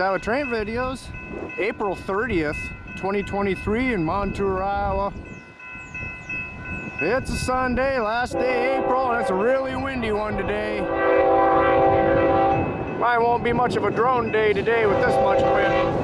Iowa Train Videos, April 30th, 2023 in Montour, Iowa. It's a Sunday, last day April, and it's a really windy one today. Mine won't be much of a drone day today with this much wind.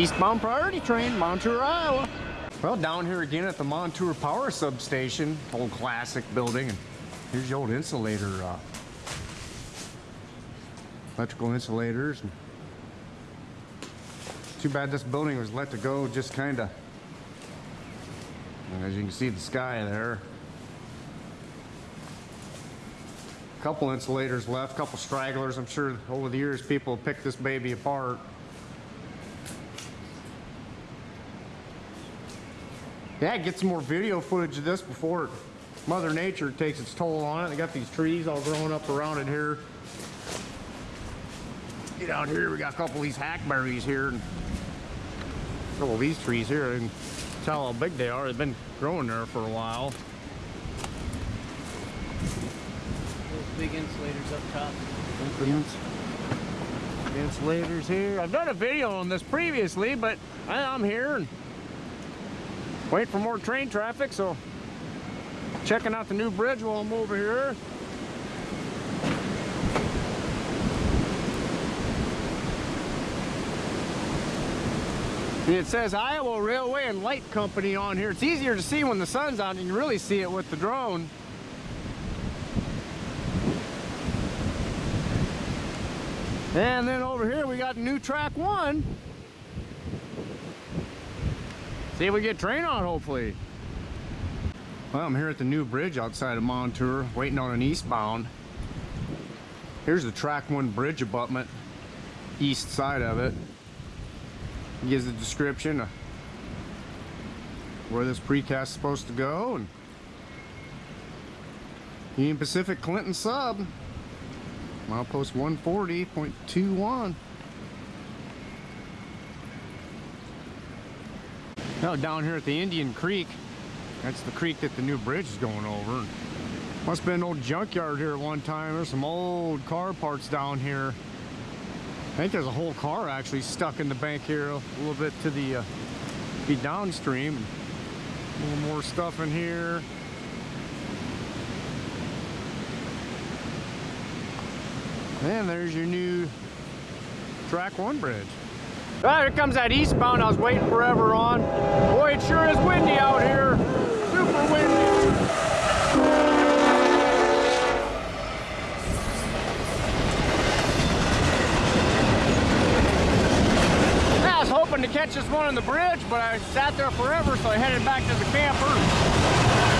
Eastbound Priority Train, Montour, Iowa. Well, down here again at the Montour Power Substation, old classic building. And here's the old insulator, uh, electrical insulators. Too bad this building was let to go just kind of, as you can see the sky there. A Couple insulators left, a couple stragglers. I'm sure over the years people picked this baby apart. Yeah, get some more video footage of this before Mother Nature takes its toll on it. They got these trees all growing up around it here. Get out here, we got a couple of these hackberries here. And a couple of these trees here. And tell how big they are. They've been growing there for a while. Those big insulators up top. Insulators here. I've done a video on this previously, but I'm here and Wait for more train traffic, so checking out the new bridge while I'm over here. It says Iowa Railway and Light Company on here. It's easier to see when the sun's out you really see it with the drone. And then over here we got new track one. See if we get train on, hopefully. Well, I'm here at the new bridge outside of Montour, waiting on an eastbound. Here's the track one bridge abutment, east side of it. it gives a description of where this precast is supposed to go. And Union Pacific Clinton sub, milepost 140.21. Now down here at the Indian Creek, that's the creek that the new bridge is going over. Must have been an old junkyard here at one time. There's some old car parts down here. I think there's a whole car actually stuck in the bank here a little bit to the uh, be downstream. A little more stuff in here. And there's your new track one bridge. Right, here comes that eastbound I was waiting forever on. Boy, it sure is windy out here. Super windy. I was hoping to catch this one on the bridge, but I sat there forever, so I headed back to the camper.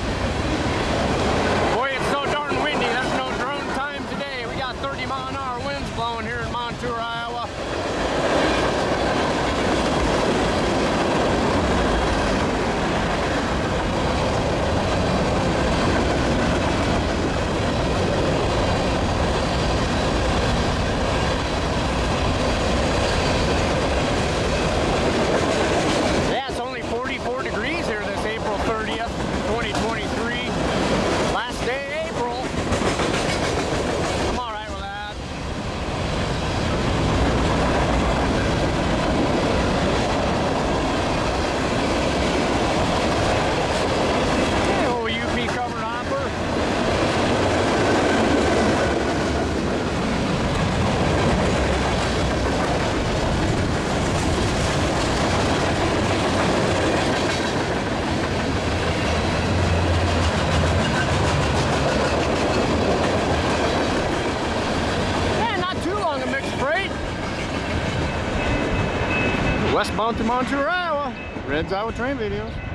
on to Monturawa. Red's Iowa Train Videos.